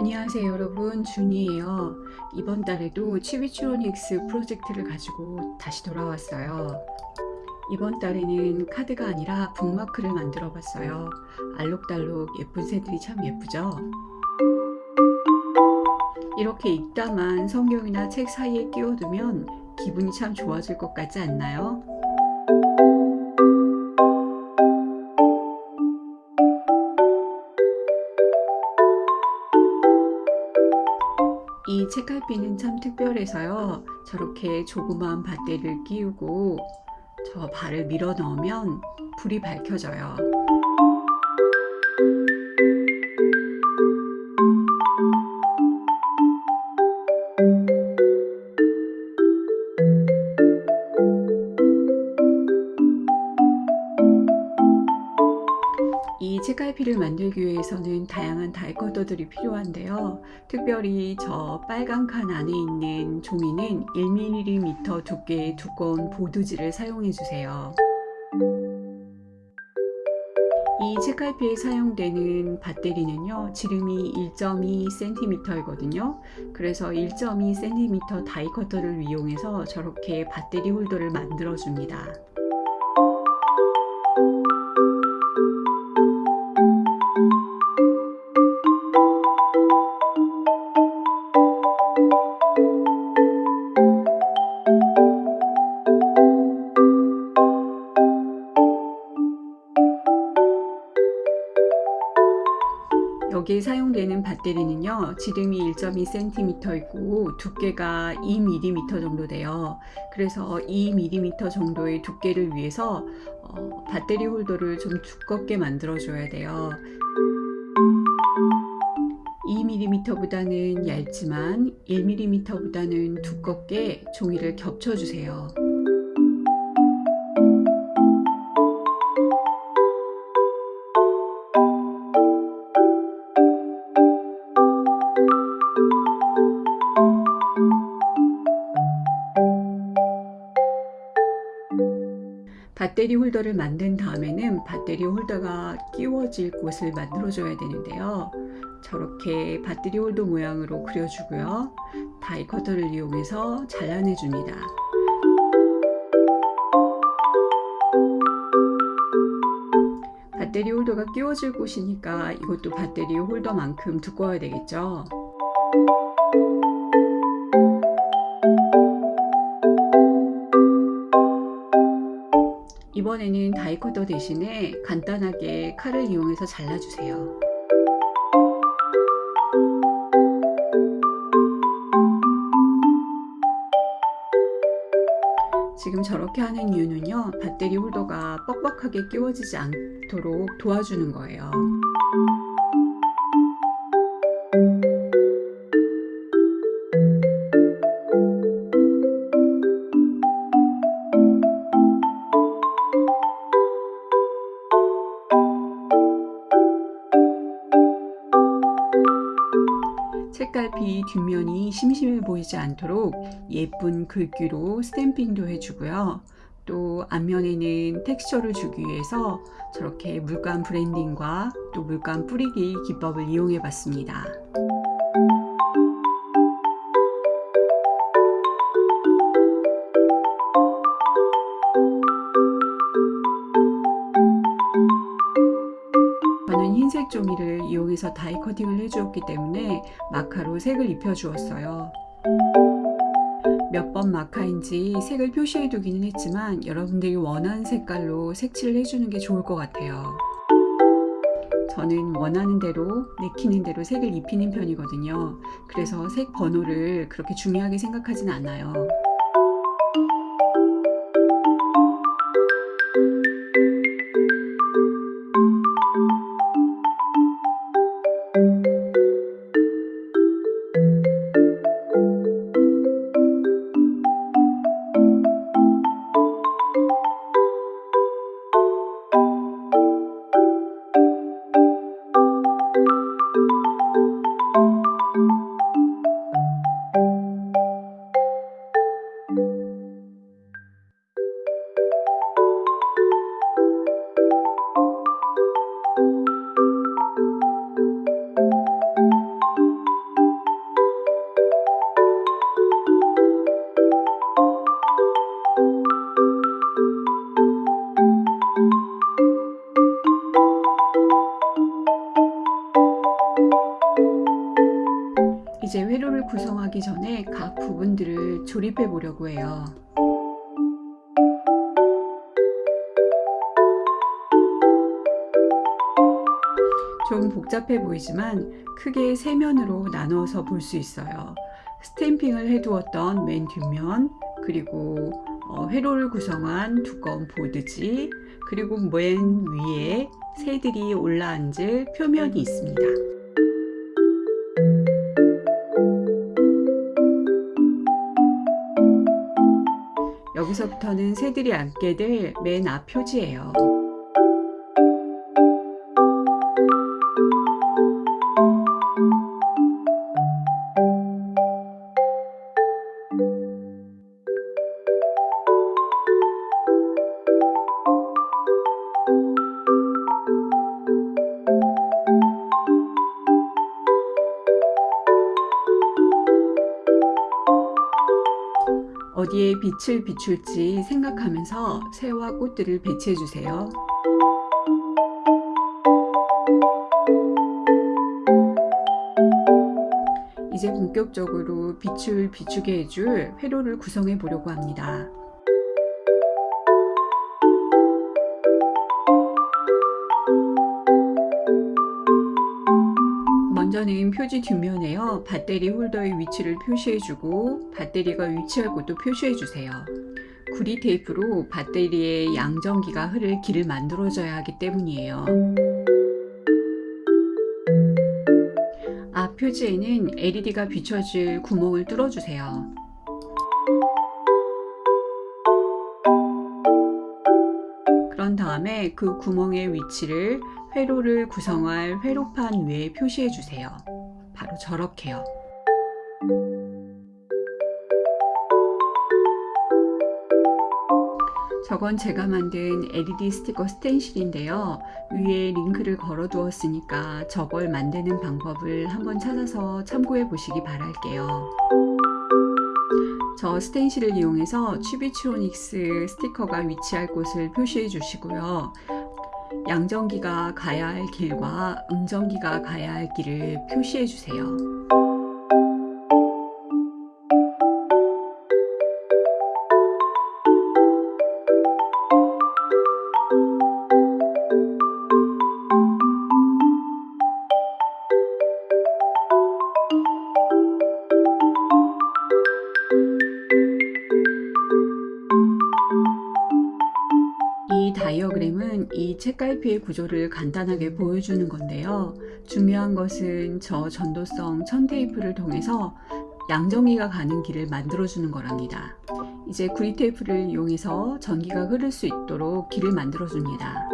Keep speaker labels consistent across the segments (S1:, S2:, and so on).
S1: 안녕하세요 여러분. 준이에요. 이번 달에도 치비추로닉스 프로젝트를 가지고 다시 돌아왔어요. 이번 달에는 카드가 아니라 북마크를 만들어 봤어요. 알록달록 예쁜 새들이 참 예쁘죠? 이렇게 읽다만 성경이나 책 사이에 끼워두면 기분이 참 좋아질 것 같지 않나요? 책갈피는 참 특별해서요. 저렇게 조그마한 밧데리를 끼우고 저 발을 밀어 넣으면 불이 밝혀져요 이 책갈피를 만들기 위해서는 다양한 다이커터들이 필요한데요. 특별히 저 빨간 칸 안에 있는 종이는 1mm 두께의 두꺼운 보드지를 사용해 주세요. 이 책갈피에 사용되는 밧데리는요 지름이 1.2cm 이거든요 그래서 1.2cm 다이커터를 이용해서 저렇게 밧데리 홀더를 만들어 줍니다 여기에 사용되는 밧데리는요 지름이 1.2cm이고 두께가 2mm 정도 돼요. 그래서 2mm 정도의 두께를 위해서 어, 밧데리 홀더를 좀 두껍게 만들어 줘야 돼요. 2mm 보다는 얇지만 1mm 보다는 두껍게 종이를 겹쳐 주세요 밧데리 홀더를 만든 다음에는 밧데리 홀더가 끼워질 곳을 만들어 줘야 되는데요. 저렇게 밧데리 홀더 모양으로 그려주고요. die cutter를 이용해서 잘라내 줍니다. 밧데리 홀더가 끼워질 곳이니까 이것도 밧데리 홀더만큼 두꺼워야 되겠죠 이번에는 다이커터 대신에 간단하게 칼을 이용해서 잘라주세요. 지금 저렇게 하는 이유는요 배터리 홀더가 뻑뻑하게 끼워지지 않도록 도와주는 거예요 책갈피 뒷면이 심심해 보이지 않도록 예쁜 글귀로 스탬핑도 해주고요. 또 앞면에는 텍스처를 주기 위해서 저렇게 물감 브랜딩과 또 물감 뿌리기 기법을 이용해 봤습니다. 종이를 이용해서 다이 커팅을 해주었기 때문에 마카로 색을 입혀 주었어요. 몇 번 마카인지 색을 표시해 두기는 했지만 여러분들이 원하는 색깔로 색칠을 해주는 게 좋을 것 같아요. 저는 원하는 대로 내키는 대로 색을 입히는 편이거든요. 그래서 색 번호를 그렇게 중요하게 생각하진 않아요. 구성하기 전에 각 부분들을 조립해 보려고 해요. 좀 복잡해 보이지만 크게 세 면으로 나누어서 볼 수 있어요. 스탬핑을 해두었던 맨 뒷면, 그리고 어, 회로를 구성한 두꺼운 보드지, 그리고 맨 위에 새들이 올라앉을 표면이 있습니다. 여기서부터는 새들이 앉게 될 맨 앞 표지예요. 어디에 빛을 비출지 생각하면서 새와 꽃들을 배치해 주세요. 이제 본격적으로 빛을 비추게 해줄 회로를 구성해 보려고 합니다. 먼저는 표지 뒷면에요. 배터리 홀더의 위치를 표시해주고 배터리가 위치할 곳도 표시해주세요. 구리 테이프로 배터리의 양전기가 흐를 길을 만들어줘야 하기 때문이에요. 앞 표지에는 LED가 비춰질 구멍을 뚫어주세요. 그런 다음에 그 구멍의 위치를 회로를 구성할 회로판 위에 표시해 주세요. 바로 저렇게요. 저건 제가 만든 LED 스티커 스텐실인데요. 위에 링크를 걸어 두었으니까 저걸 만드는 방법을 한번 찾아서 참고해 보시기 바랄게요. 저 스텐실을 이용해서 취비트로닉스 스티커가 위치할 곳을 표시해 주시고요. 양전기가 가야 할 길과 음전기가 가야 할 길을 표시해 주세요. 책갈피의 구조를 간단하게 보여주는 건데요. 중요한 것은 저 전도성 천 테이프를 통해서 양전기가 가는 길을 만들어주는 거랍니다. 이제 구리 테이프를 이용해서 전기가 흐를 수 있도록 길을 만들어줍니다.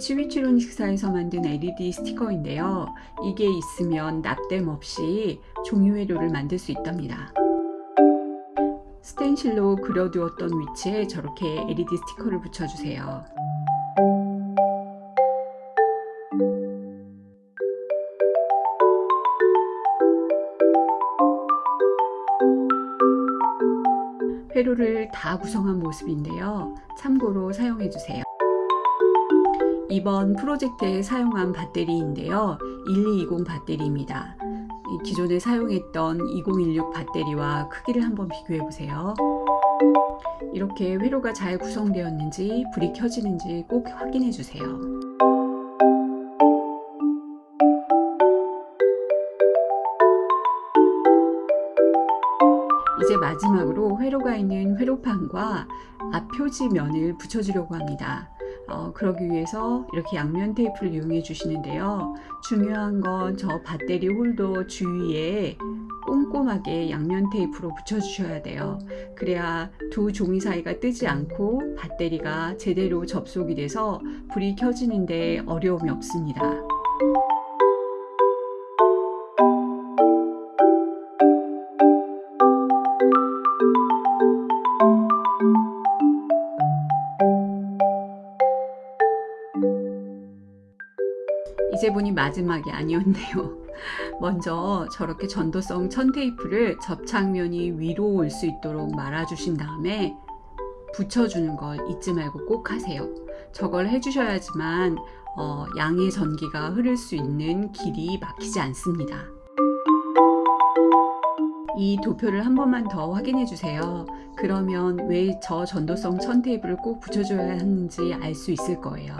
S1: 이게 치위치론 식사에서 만든 LED 스티커인데요. 이게 있으면 납땜 없이 종이회로를 만들 수 있답니다. 스텐실로 그려두었던 위치에 저렇게 LED 스티커를 붙여주세요. 회로를 다 구성한 모습인데요. 참고로 사용해 주세요. 이번 프로젝트에 사용한 배터리인데요. 1220 배터리입니다. 기존에 사용했던 2016 배터리와 크기를 한번 비교해 보세요. 이렇게 회로가 잘 구성되었는지 불이 켜지는지 꼭 확인해 주세요. 이제 마지막으로 회로가 있는 회로판과 앞 표지면을 붙여주려고 합니다. 어, 그러기 위해서 이렇게 양면 테이프를 이용해 주시는데요. 중요한 건 저 배터리 홀더 주위에 꼼꼼하게 양면 테이프로 붙여 주셔야 돼요. 그래야 두 종이 사이가 뜨지 않고 배터리가 제대로 접속이 돼서 불이 켜지는데 어려움이 없습니다. 마지막이 아니었네요. 먼저 저렇게 전도성 천 테이프를 접착면이 위로 올 수 있도록 말아주신 다음에 붙여주는 걸 잊지 말고 꼭 하세요. 저걸 해주셔야지만 어, 양의 전기가 흐를 수 있는 길이 막히지 않습니다. 이 도표를 한 번만 더 확인해 주세요. 그러면 왜 저 전도성 천 테이프를 꼭 붙여줘야 하는지 알 수 있을 거예요.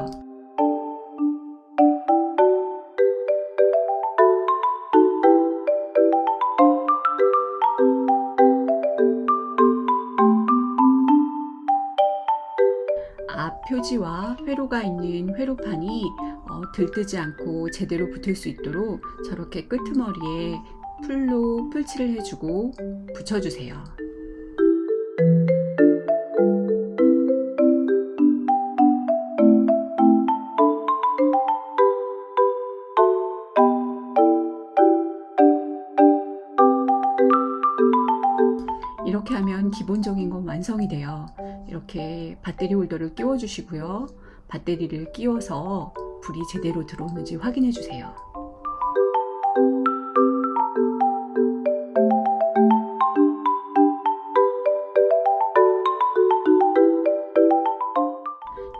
S1: 표지와 회로가 있는 회로판이 어, 들뜨지 않고 제대로 붙을 수 있도록 저렇게 끄트머리에 풀로 풀칠을 해주고 붙여주세요. 이렇게 하면 기본적인 건 완성이 돼요. 이렇게 배터리 홀더를 끼워 주시고요. 배터리를 끼워서 불이 제대로 들어오는지 확인해 주세요.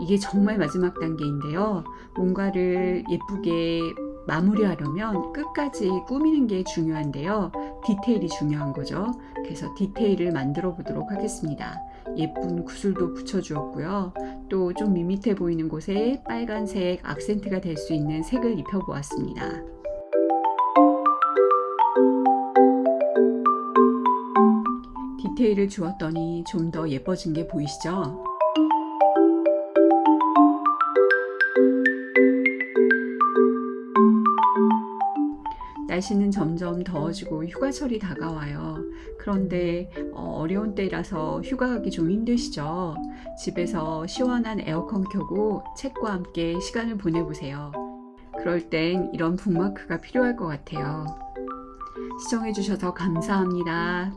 S1: 이게 정말 마지막 단계인데요. 뭔가를 예쁘게 마무리하려면 끝까지 꾸미는 게 중요한데요. 디테일이 중요한 거죠. 그래서 디테일을 만들어 보도록 하겠습니다. 예쁜 구슬도 붙여 주었고요. 또 좀 밋밋해 보이는 곳에 빨간색 악센트가 될 수 있는 색을 입혀 보았습니다. 디테일을 주었더니 좀 더 예뻐진 게 보이시죠? 날씨는 점점 더워지고 휴가철이 다가와요. 그런데 어, 려운 때라서 휴가 가기 좀 힘드시죠? 집에서 시원한 에어컨 켜고 책과 함께 시간을 보내보세요. 그럴 땐 이런 북마크가 필요할 것 같아요. 시청해주셔서 감사합니다.